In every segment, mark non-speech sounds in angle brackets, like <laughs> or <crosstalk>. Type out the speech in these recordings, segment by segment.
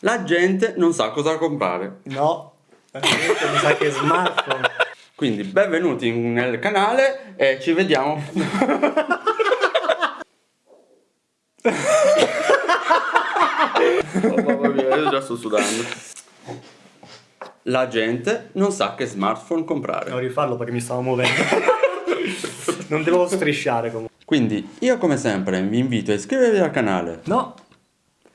La gente non sa cosa comprare. No, la gente mi sa che è smartphone. Quindi benvenuti nel canale e ci vediamo. oh, mamma mia, io già sto sudando. La gente non sa che smartphone comprare. Devo rifarlo perché mi stavo muovendo. non devo strisciare comunque. Quindi io come sempre vi invito a iscrivervi al canale. No.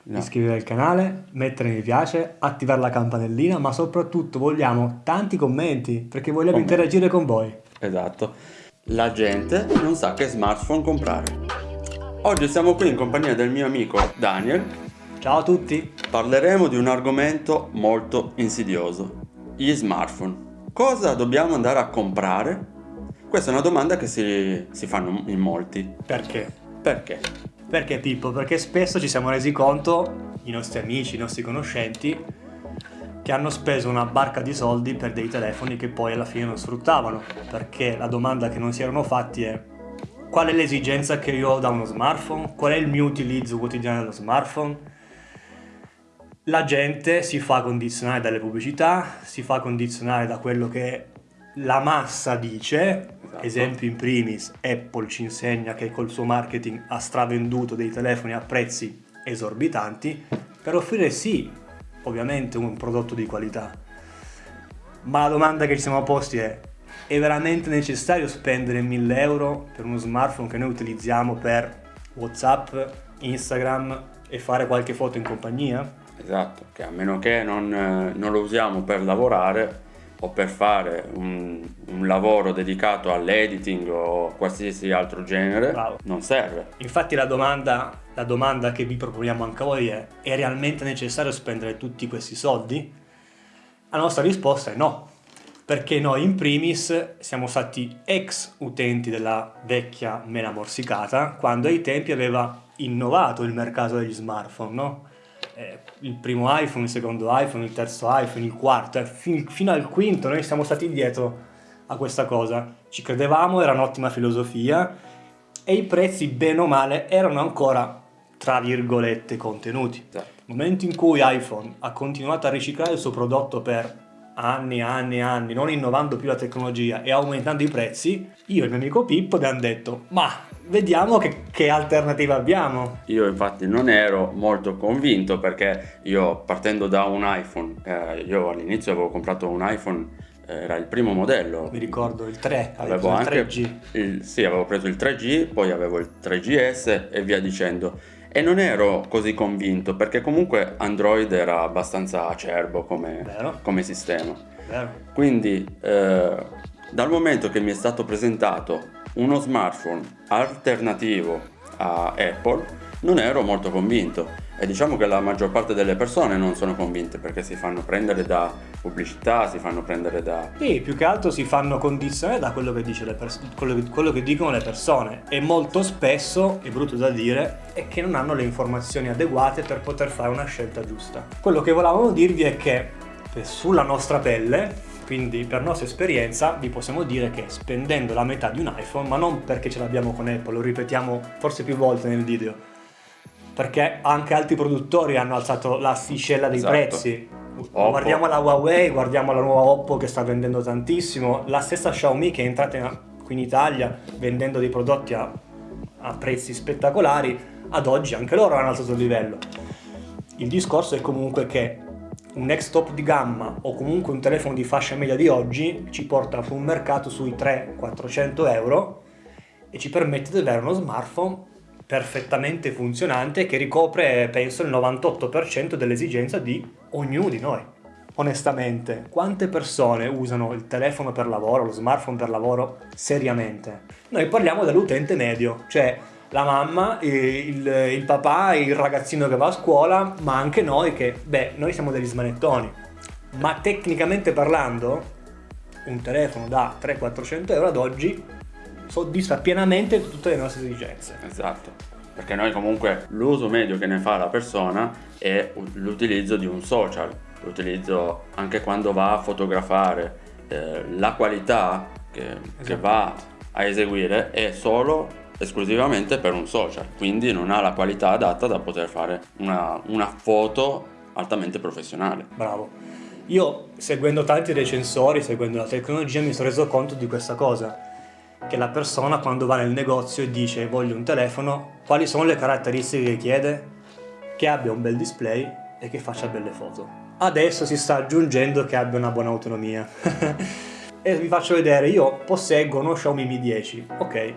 No. Iscrivervi al canale, mettere mi piace, attivare la campanellina, ma soprattutto vogliamo tanti commenti perché vogliamo Commenti. interagire con voi. Esatto. La gente non sa che smartphone comprare. Oggi siamo qui in compagnia del mio amico Daniel. Ciao a tutti. Parleremo di un argomento molto insidioso. Gli smartphone. Cosa dobbiamo andare a comprare? Questa è una domanda che si, si fanno in molti. Perché? Perché? Perché Pippo? Perché spesso ci siamo resi conto, i nostri amici, i nostri conoscenti, che hanno speso una barca di soldi per dei telefoni che poi alla fine non sfruttavano. Perché la domanda che non si erano fatti è qual è l'esigenza che io ho da uno smartphone? Qual è il mio utilizzo quotidiano dello smartphone? La gente si fa condizionare dalle pubblicità, si fa condizionare da quello che la massa dice, Esatto. esempio in primis Apple ci insegna che col suo marketing ha stravenduto dei telefoni a prezzi esorbitanti per offrire sì, ovviamente un prodotto di qualità. Ma la domanda che ci siamo posti è è veramente necessario spendere 1000 euro per uno smartphone che noi utilizziamo per Whatsapp, Instagram e fare qualche foto in compagnia? Esatto, che a meno che non, eh, non lo usiamo per lavorare o per fare un, un lavoro dedicato all'editing o qualsiasi altro genere, Bravo. non serve. Infatti la domanda, la domanda che vi proponiamo anche a voi è è realmente necessario spendere tutti questi soldi? La nostra risposta è no, perché noi in primis siamo stati ex utenti della vecchia mela morsicata quando ai tempi aveva innovato il mercato degli smartphone, no? Eh, il primo iPhone, il secondo iPhone, il terzo iPhone, il quarto, eh, fin- fino al quinto noi siamo stati dietro a questa cosa. Ci credevamo, era un'ottima filosofia e i prezzi bene o male erano ancora tra virgolette contenuti. Nel momento in cui iPhone ha continuato a riciclare il suo prodotto per anni e anni e anni, non innovando più la tecnologia e aumentando i prezzi, io e il mio amico Pippo abbiamo detto ma vediamo che, che alternativa abbiamo. Io infatti non ero molto convinto perché io partendo da un iPhone, eh, io all'inizio avevo comprato un iPhone, eh, era il primo modello, Mi ricordo il 3, avevo il anche 3G. il- sì, avevo preso il 3G, poi avevo il 3GS e via dicendo. E non ero così convinto perché comunque Android era abbastanza acerbo come, come sistema. Vero? Quindi eh, dal momento che mi è stato presentato uno smartphone alternativo a Apple non ero molto convinto e diciamo che la maggior parte delle persone non sono convinte perché si fanno prendere da pubblicità, si fanno prendere da... Sì, più che altro si fanno condizionare da quello che, pers- quello che- quello che dicono le persone e molto spesso, è brutto da dire, è che non hanno le informazioni adeguate per poter fare una scelta giusta. Quello che volevamo dirvi è che sulla nostra pelle, quindi per nostra esperienza, vi possiamo dire che spendendo la metà di un iPhone, ma non perché ce l'abbiamo con Apple, lo ripetiamo forse più volte nel video, perché anche altri produttori hanno alzato l'asticella dei Esatto. prezzi. Oppo. Guardiamo la Huawei, guardiamo la nuova Oppo che sta vendendo tantissimo, la stessa Xiaomi che è entrata in- qui in Italia vendendo dei prodotti a, a prezzi spettacolari, ad oggi anche loro hanno alzato il livello. Il discorso è comunque che un ex top di gamma o comunque un telefono di fascia media di oggi ci porta su un mercato sui 300-400 euro e ci permette di avere uno smartphone perfettamente funzionante che ricopre, penso, il 98% dell'esigenza di ognuno di noi. Onestamente, quante persone usano il telefono per lavoro, lo smartphone per lavoro seriamente? Noi parliamo dell'utente medio, cioè la mamma, il, il papà, il ragazzino che va a scuola, ma anche noi che, beh, noi siamo degli smanettoni. Ma tecnicamente parlando, un telefono da 300-400 euro ad oggi soddisfa pienamente tutte le nostre esigenze. Esatto. Perché noi comunque l'uso medio che ne fa la persona è l'utilizzo di un social, l'utilizzo anche quando va a fotografare, eh, la qualità che, che Esatto. va a eseguire è solo esclusivamente per un social, quindi non ha la qualità adatta da poter fare una, una foto altamente professionale. Bravo. Io, seguendo tanti recensori, seguendo la tecnologia, mi sono reso conto di questa cosa. Che la persona quando va nel negozio e dice voglio un telefono, quali sono le caratteristiche che chiede? Che abbia un bel display e che faccia belle foto. Adesso si sta aggiungendo che abbia una buona autonomia. <laughs> e vi faccio vedere, io posseggo uno Xiaomi Mi 10, ok,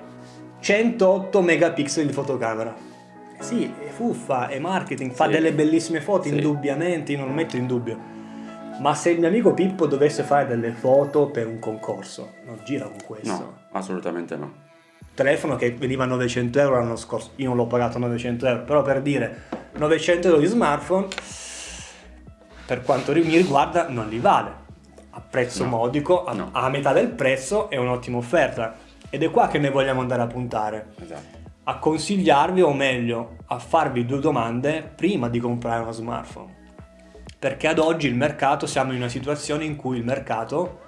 108 megapixel di fotocamera. Sì, è fuffa, è marketing, fa Sì. delle bellissime foto, Sì. indubbiamente, io non lo metto in dubbio. Ma se il mio amico Pippo dovesse fare delle foto per un concorso, non gira con questo. No, assolutamente no. Telefono che veniva a 900 euro l'anno scorso, io non l'ho pagato 900 euro, però per dire 900 euro di smartphone, per quanto mi riguarda, non li vale. A prezzo No. modico, a, No. a metà del prezzo è un'ottima offerta. Ed è qua che noi vogliamo andare a puntare. Esatto. A consigliarvi, o meglio, a farvi due domande prima di comprare uno smartphone. Perché ad oggi il mercato, siamo in una situazione in cui il mercato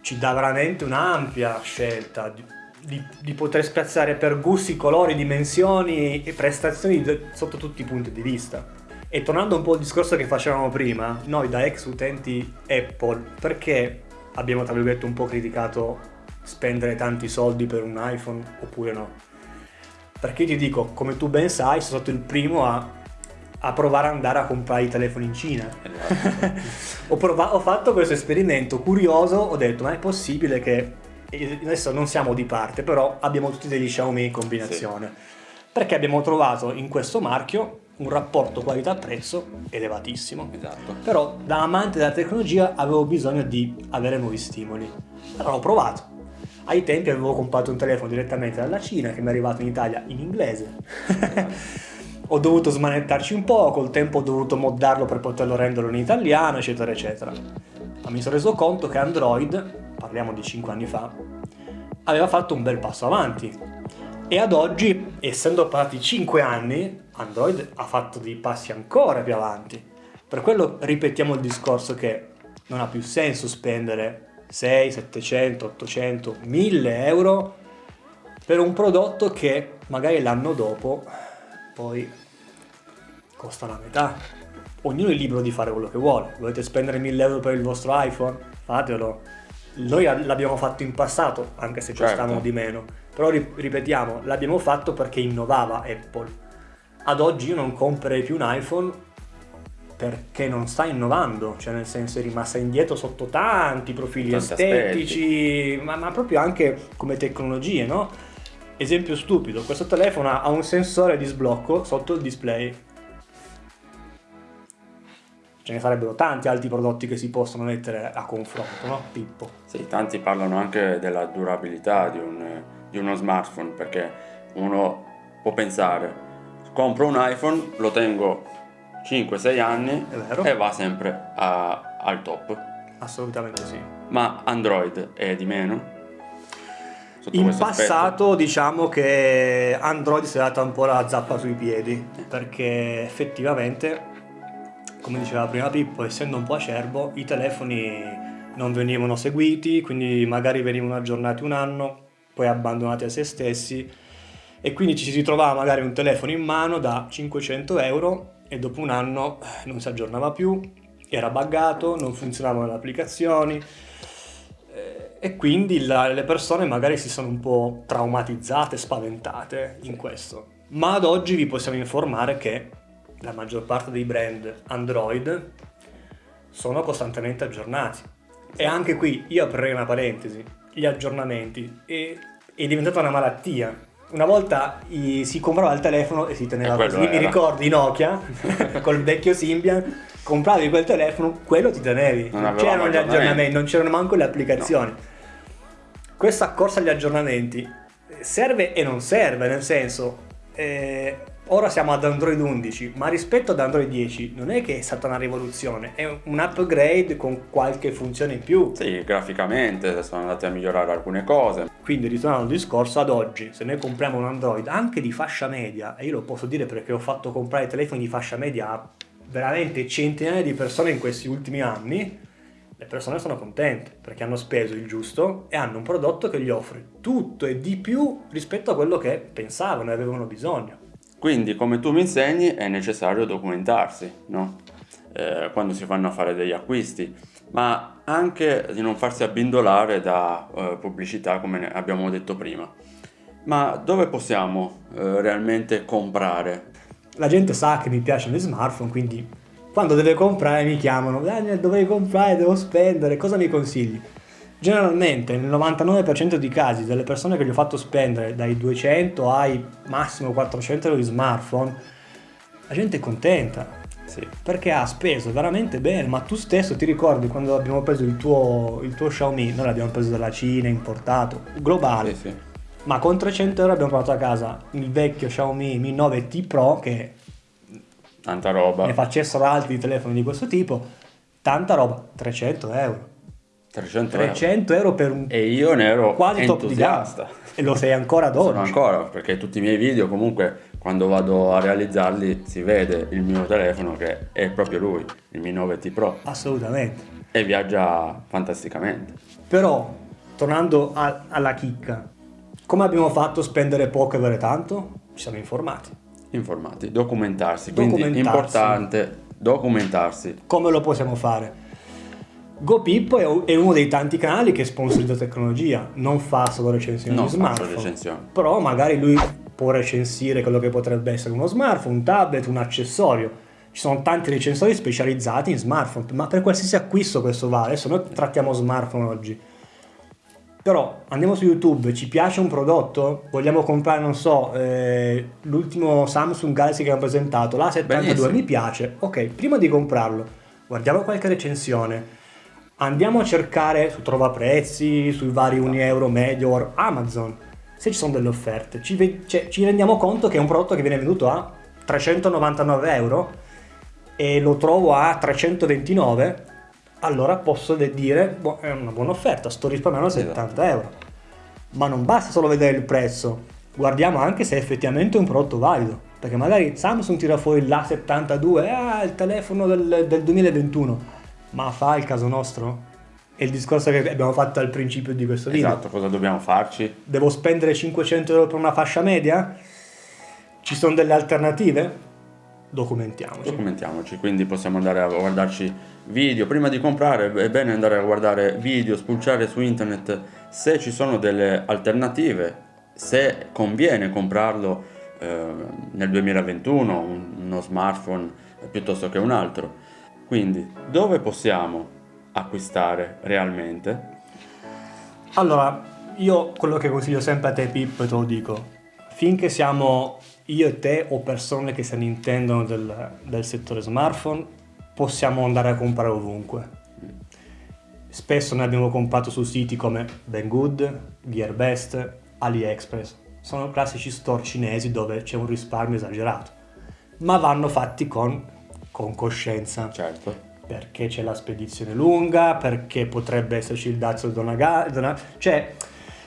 ci dà veramente un'ampia scelta di, di- di poter spiazzare per gusti, colori, dimensioni e prestazioni sotto tutti i punti di vista. E tornando un po' al discorso che facevamo prima, noi da ex utenti Apple, perché abbiamo tra virgolette un po' criticato spendere tanti soldi per un iPhone oppure no? Perché ti dico, come tu ben sai, sono stato il primo a, a provare ad andare a comprare i telefoni in Cina. Esatto. <laughs> ho, prova- ho fatto questo esperimento curioso, ho detto ma è possibile che adesso non siamo di parte, però abbiamo tutti degli Xiaomi in combinazione. Perché abbiamo trovato in questo marchio un rapporto qualità-prezzo elevatissimo. esatto. Però da amante della tecnologia avevo bisogno di avere nuovi stimoli. Allora ho provato. Ai tempi avevo comprato un telefono direttamente dalla Cina che mi è arrivato in Italia in inglese. <laughs> ho dovuto smanettarci un po', col tempo ho dovuto moddarlo per poterlo renderlo in italiano, eccetera, eccetera. Ma mi sono reso conto che Android, parliamo di 5 anni fa, aveva fatto un bel passo avanti. E ad oggi, essendo passati 5 anni, Android ha fatto dei passi ancora più avanti. Per quello ripetiamo il discorso che non ha più senso spendere 6, 700, 800, 1000 euro per un prodotto che magari l'anno dopo poi costa la metà. Ognuno è libero di fare quello che vuole. Volete spendere 1000 euro per il vostro iPhone? Fatelo. Noi l'abbiamo fatto in passato, anche se Certo. costavano di meno. Però ri- ripetiamo, l'abbiamo fatto perché innovava Apple. Ad oggi io non comprerei più un iPhone perché non sta innovando, cioè nel senso è rimasta indietro sotto tanti profili Tanti estetici, ma, ma proprio anche come tecnologie, no? Esempio stupido, questo telefono ha un sensore di sblocco sotto il display. Ce ne sarebbero tanti altri prodotti che si possono mettere a confronto, no? Pippo. Sì, tanti parlano anche della durabilità di, un- di uno smartphone perché uno può pensare, compro un iPhone, lo tengo 5-6 anni e va sempre a- al top. Assolutamente sì. Ma Android è di meno? In passato diciamo che Android si è data un po' la zappa sui piedi, perché effettivamente, come diceva prima Pippo, essendo un po' acerbo, i telefoni non venivano seguiti, quindi magari venivano aggiornati un anno, poi abbandonati a se stessi, e quindi ci si ritrovava magari un telefono in mano da 500 euro e dopo un anno non si aggiornava più, era buggato, non funzionavano le applicazioni, e quindi la- le persone magari si sono un po' traumatizzate, spaventate in questo. Ma ad oggi vi possiamo informare che la maggior parte dei brand Android sono costantemente aggiornati. E anche qui io aprirei una parentesi, gli aggiornamenti è, è diventata una malattia. Una volta i- si comprava il telefono e si teneva E così, mi era. ricordi Nokia <laughs> col vecchio Symbian, compravi quel telefono, quello ti tenevi, Non non, c'erano gli aggiornamenti. non c'erano manco le applicazioni. Questa corsa agli aggiornamenti serve e non serve, nel senso, eh, ora siamo ad Android 11, ma rispetto ad Android 10 non è che è stata una rivoluzione, è un upgrade con qualche funzione in più. Sì, graficamente sono andati a migliorare alcune cose. Quindi ritornando al discorso, ad oggi se noi compriamo un Android anche di fascia media, e io lo posso dire perché ho fatto comprare telefoni di fascia media a veramente centinaia di persone in questi ultimi anni, le persone sono contente perché hanno speso il giusto e hanno un prodotto che gli offre tutto e di più rispetto a quello che pensavano e avevano bisogno. Quindi, come tu mi insegni, è necessario documentarsi, no? quando si fanno a fare degli acquisti, ma anche di non farsi abbindolare da eh, pubblicità come abbiamo detto prima. Ma dove possiamo eh, realmente comprare? La gente sa che mi piacciono gli smartphone, quindi quando deve comprare mi chiamano, Daniel dovevi comprare, devo spendere, cosa mi consigli? Generalmente nel 99% dei casi delle persone che gli ho fatto spendere dai 200 ai massimo 400 euro di smartphone, la gente è contenta. Sì. Perché ha speso veramente bene, ma tu stesso ti ricordi quando abbiamo preso il tuo, il tuo Xiaomi, noi l'abbiamo preso dalla Cina, importato, globale, Sì, sì. ma con 300 euro abbiamo portato a casa il vecchio Xiaomi Mi 9T Pro che Tanta roba. ne facessero altri telefoni di questo tipo, tanta roba, 300 euro. 300 euro. 300 euro per un E io ne ero quasi top di gamma. entusiasta. E lo sei ancora ad Sono oggi. ancora, perché tutti i miei video comunque quando vado a realizzarli si vede il mio telefono che è proprio lui, il Mi 9T Pro, Assolutamente. e viaggia fantasticamente. Però, tornando a- alla chicca, come abbiamo fatto a spendere poco e avere tanto? Ci siamo informati. Informati, documentarsi, quindi Documentarsi. importante documentarsi. Come lo possiamo fare? GoPippo è uno dei tanti canali che sponsorizza tecnologia, non fa solo recensioni Non di smartphone. recensioni. Però magari lui può recensire quello che potrebbe essere uno smartphone, un tablet, un accessorio. Ci sono tanti recensori specializzati in smartphone, ma per qualsiasi acquisto questo vale. Adesso noi trattiamo smartphone oggi. Però andiamo su YouTube, ci piace un prodotto, vogliamo comprare, non so, eh, l'ultimo Samsung Galaxy che hanno presentato, la 72 Benissimo. mi piace. Ok, prima di comprarlo, guardiamo qualche recensione. Andiamo a cercare su Trova Prezzi, sui vari Unieuro, Medior, Amazon, se ci sono delle offerte. Ci, cioè, ci rendiamo conto che è un prodotto che viene venduto a 399 euro e lo trovo a 329, allora posso dire, boh, è una buona offerta, sto risparmiando Esatto. 70 euro. Ma non basta solo vedere il prezzo, guardiamo anche se effettivamente è un prodotto valido. Perché magari Samsung tira fuori l'A72, ah, il telefono del, del 2021, ma fa il caso nostro? È il discorso che abbiamo fatto al principio di questo video. Esatto, cosa dobbiamo farci? Devo spendere 500 euro per una fascia media? Ci sono delle alternative? Documentiamoci. Documentiamoci, quindi possiamo andare a guardarci video. Prima di comprare è bene andare a guardare video, spulciare su internet se ci sono delle alternative, se conviene comprarlo eh, nel 2021, un- uno smartphone piuttosto che un altro. Quindi dove possiamo acquistare realmente? Allora, io quello che consiglio sempre a te Pippo e te lo dico, finché siamo io e te o persone che se ne intendono del, del settore smartphone, possiamo andare a comprare ovunque. Spesso ne abbiamo comprato su siti come Banggood, Gearbest, AliExpress. Sono classici store cinesi dove c'è un risparmio esagerato, ma vanno fatti con, con coscienza Certo. perché c'è la spedizione lunga, perché potrebbe esserci il dazio donaga- dona- cioè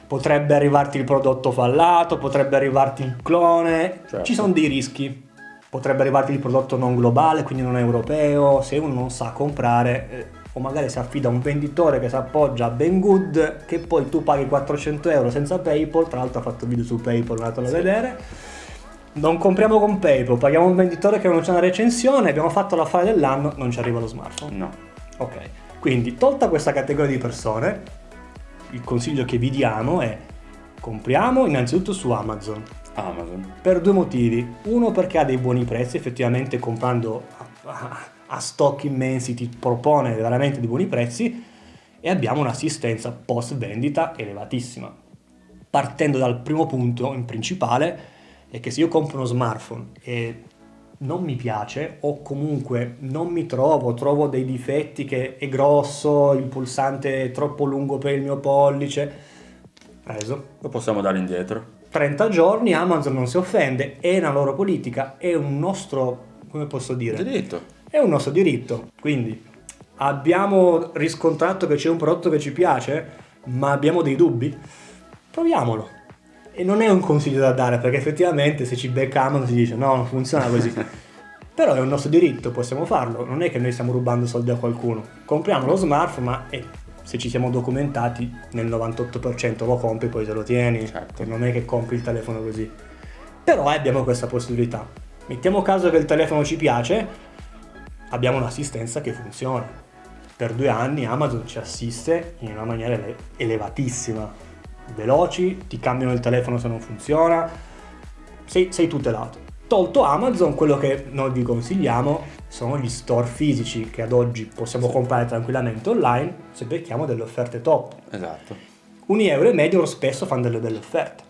potrebbe arrivarti il prodotto fallato, potrebbe arrivarti il clone, Certo. ci sono dei rischi. Potrebbe arrivarti il prodotto non globale, quindi non europeo, se uno non sa comprare eh, o magari si affida a un venditore che si appoggia a Banggood che poi tu paghi 400 euro senza PayPal, tra l'altro ha fatto video su PayPal, andatelo a Sì. vedere. Non compriamo con PayPal, paghiamo un venditore che non c'è una recensione, abbiamo fatto l'affare dell'anno, non ci arriva lo smartphone. No. Ok, quindi tolta questa categoria di persone, il consiglio che vi diamo è compriamo innanzitutto su Amazon Amazon. per due motivi. Uno perché ha dei buoni prezzi, effettivamente comprando a, a- a stock immensi ti propone veramente dei buoni prezzi e abbiamo un'assistenza post vendita elevatissima. Partendo dal primo punto in principale è che se io compro uno smartphone e non mi piace o comunque non mi trovo, trovo dei difetti che è grosso, il pulsante è troppo lungo per il mio pollice, preso, Lo possiamo dare indietro. 30 giorni Amazon non si offende, è una loro politica, è un nostro, come posso dire, Diritto. è un nostro diritto. Quindi abbiamo riscontrato che c'è un prodotto che ci piace, ma abbiamo dei dubbi, proviamolo. E non è un consiglio da dare perché effettivamente se ci becca Amazon si dice no, non funziona così. <laughs> Però è un nostro diritto, possiamo farlo, non è che noi stiamo rubando soldi a qualcuno. Compriamo lo smartphone, ma eh, se ci siamo documentati nel 98% lo compri poi te lo tieni, Certo. non è che compri il telefono così. Però abbiamo questa possibilità. Mettiamo caso che il telefono ci piace, abbiamo un'assistenza che funziona. Per due anni Amazon ci assiste in una maniera ele- elevatissima. Veloci, ti cambiano il telefono se non funziona, sei, sei tutelato. Tolto Amazon, quello che noi vi consigliamo sono gli store fisici che ad oggi possiamo Sì. comprare tranquillamente online se becchiamo delle offerte top. Esatto. Uni euro e medio spesso fanno delle belle offerte.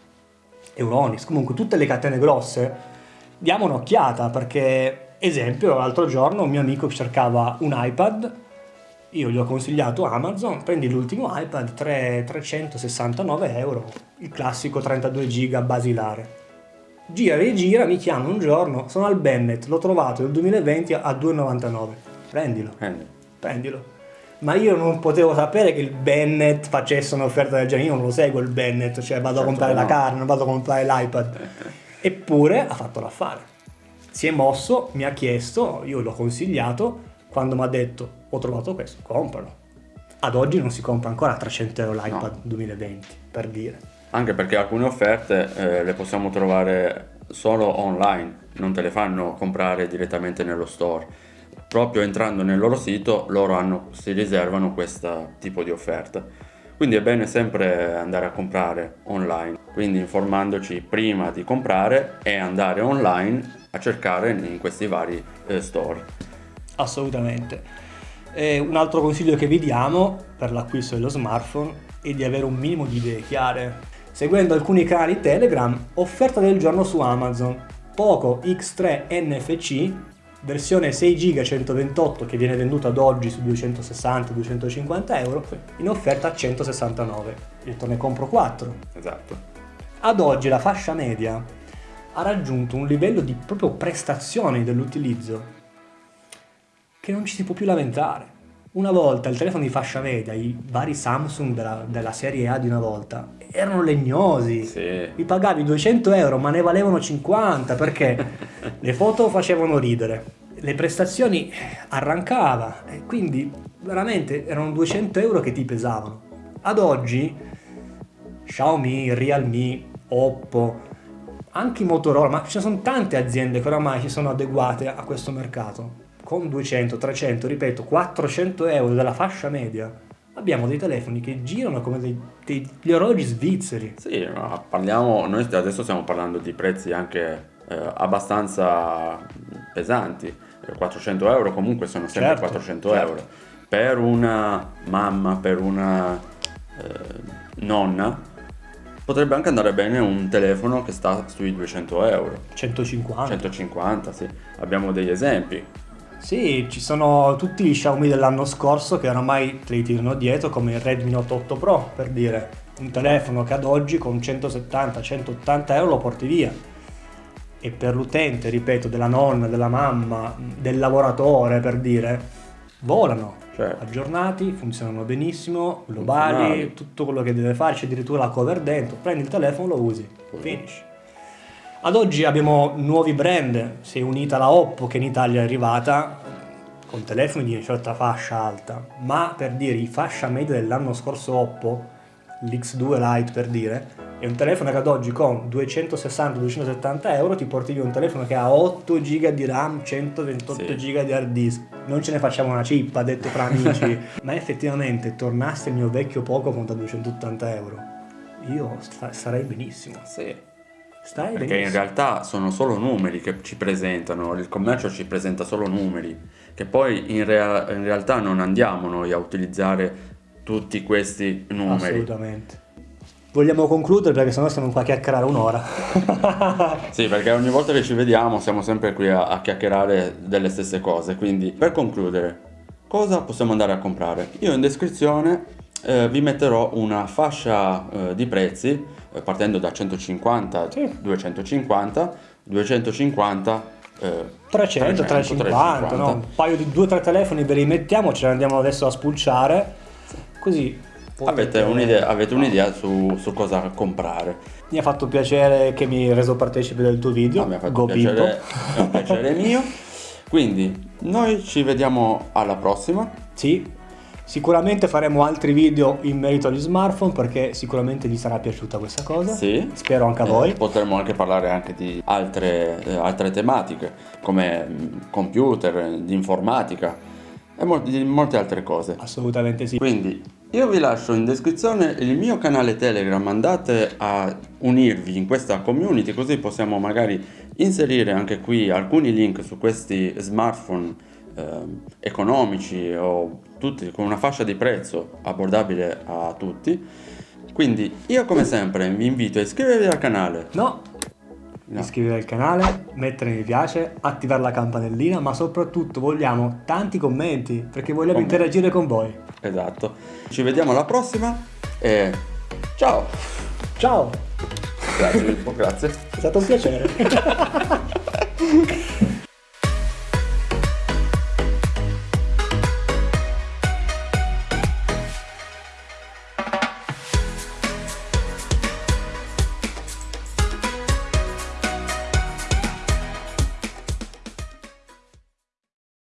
Euronics, comunque tutte le catene grosse, diamo un'occhiata perché, esempio, l'altro giorno un mio amico cercava un iPad, io gli ho consigliato Amazon, prendi l'ultimo iPad, 3 369 euro, il classico 32 giga basilare. Gira e gira, mi chiama un giorno, sono al Bennett, l'ho trovato nel 2020 a 2,99. Prendilo Quindi, prendilo. Ma io non potevo sapere che il Bennett facesse un'offerta del genere, io non lo seguo il Bennett, cioè vado a Certo comprare che la no. carne, non vado a comprare l'iPad. <laughs> Eppure ha fatto l'affare. Si è mosso, mi ha chiesto, io l'ho consigliato, quando mi ha detto ho trovato questo, compralo. Ad oggi non si compra ancora a 300 euro l'iPad 2020, per dire. Anche perché alcune offerte eh, le possiamo trovare solo online, non te le fanno comprare direttamente nello store. Proprio entrando nel loro sito loro hanno- si riservano questo tipo di offerta. Quindi è bene sempre andare a comprare online, quindi informandoci prima di comprare e andare online a cercare in questi vari eh, store. Assolutamente. E un altro consiglio che vi diamo per l'acquisto dello smartphone è di avere un minimo di idee chiare. Seguendo alcuni canali Telegram, offerta del giorno su Amazon, Poco X3 NFC, versione 6 GB 128 che viene venduta ad oggi su 260-250 euro, in offerta a 169. Io te ne compro 4. Esatto. Ad oggi la fascia media ha raggiunto un livello di proprio prestazioni dell'utilizzo che non ci si può più lamentare. Una volta il telefono di fascia media, i vari Samsung della, della serie A di una volta, erano legnosi. Sì. Mi pagavi 200 euro ma ne valevano 50 perché <laughs> le foto facevano ridere, le prestazioni arrancava e quindi veramente erano 200 euro che ti pesavano. Ad oggi Xiaomi, Realme, Oppo, anche Motorola, ma ci sono tante aziende che oramai si sono adeguate a questo mercato. Con 200, 300, ripeto, 400 euro della fascia media, abbiamo dei telefoni che girano come dei- degli orologi svizzeri. Sì, ma parliamo, noi adesso stiamo parlando di prezzi anche eh, abbastanza pesanti. Eh, 400 euro comunque sono sempre Certo, 400 certo. euro. Per una mamma, per una eh, nonna, potrebbe anche andare bene un telefono che sta sui 200 euro. 150. 150, sì. Abbiamo degli esempi. Sì, ci sono tutti gli Xiaomi dell'anno scorso che oramai te li tirano dietro, come il Redmi Note 8 Pro, per dire. Un telefono che ad oggi con 170-180 euro lo porti via. E per l'utente, ripeto, della nonna, della mamma, del lavoratore, per dire, volano. Certo. Aggiornati, funzionano benissimo, globali, tutto quello che deve fare, c'è addirittura la cover dentro, prendi il telefono, lo usi, finish. Ad oggi abbiamo nuovi brand, si è unita la Oppo che in Italia è arrivata con telefoni di una certa fascia alta, ma per dire i fascia media dell'anno scorso Oppo, l'X2 Lite per dire, è un telefono che ad oggi con 260-270 euro ti porti via un telefono che ha 8 GB di RAM, 128 Sì. GB di hard disk. Non ce ne facciamo una cippa, detto fra <laughs> amici, ma effettivamente tornasse il mio vecchio Poco da 280 euro. Io sarei benissimo. Sì. Stai Perché in benissimo. realtà sono solo numeri che ci presentano, il commercio ci presenta solo numeri, che poi in, rea- in realtà non andiamo noi a utilizzare tutti questi numeri. Assolutamente. Vogliamo concludere perché sennò stiamo qua a chiacchierare un'ora. <laughs> Sì, perché ogni volta che ci vediamo siamo sempre qui a, a chiacchierare delle stesse cose, quindi per concludere, cosa possiamo andare a comprare? Io in descrizione eh, vi metterò una fascia eh, di prezzi eh, partendo da 150, Sì. 250, 250, eh, 300, 350, no? un paio di due o tre telefoni ve li mettiamo, ce ne andiamo adesso a spulciare. Così Avete un'idea, avete un'idea su, su cosa comprare. Mi ha fatto piacere che mi hai reso partecipe del tuo video. Ah, mi ha fatto Go piacere, è un piacere <laughs> mio. Quindi noi ci vediamo alla prossima. Sì, Sicuramente faremo altri video in merito agli smartphone perché sicuramente vi sarà piaciuta questa cosa. Sì. Spero anche a Eh, voi. potremmo anche parlare anche di altre, eh, altre tematiche come mh, computer, di informatica e mol- di molte altre cose. Assolutamente sì. Quindi io vi lascio in descrizione il mio canale Telegram, andate a unirvi in questa community così possiamo magari inserire anche qui alcuni link su questi smartphone ehm, economici o tutti con una fascia di prezzo abbordabile a tutti. Quindi io come sempre vi invito a iscrivervi al canale. No, No. iscrivervi al canale, mettere mi piace, attivare la campanellina, ma soprattutto vogliamo tanti commenti perché vogliamo Commenti. interagire con voi. Esatto. Ci vediamo alla prossima e ciao. Ciao, Grazie, Filippo, grazie. è stato un piacere. <laughs>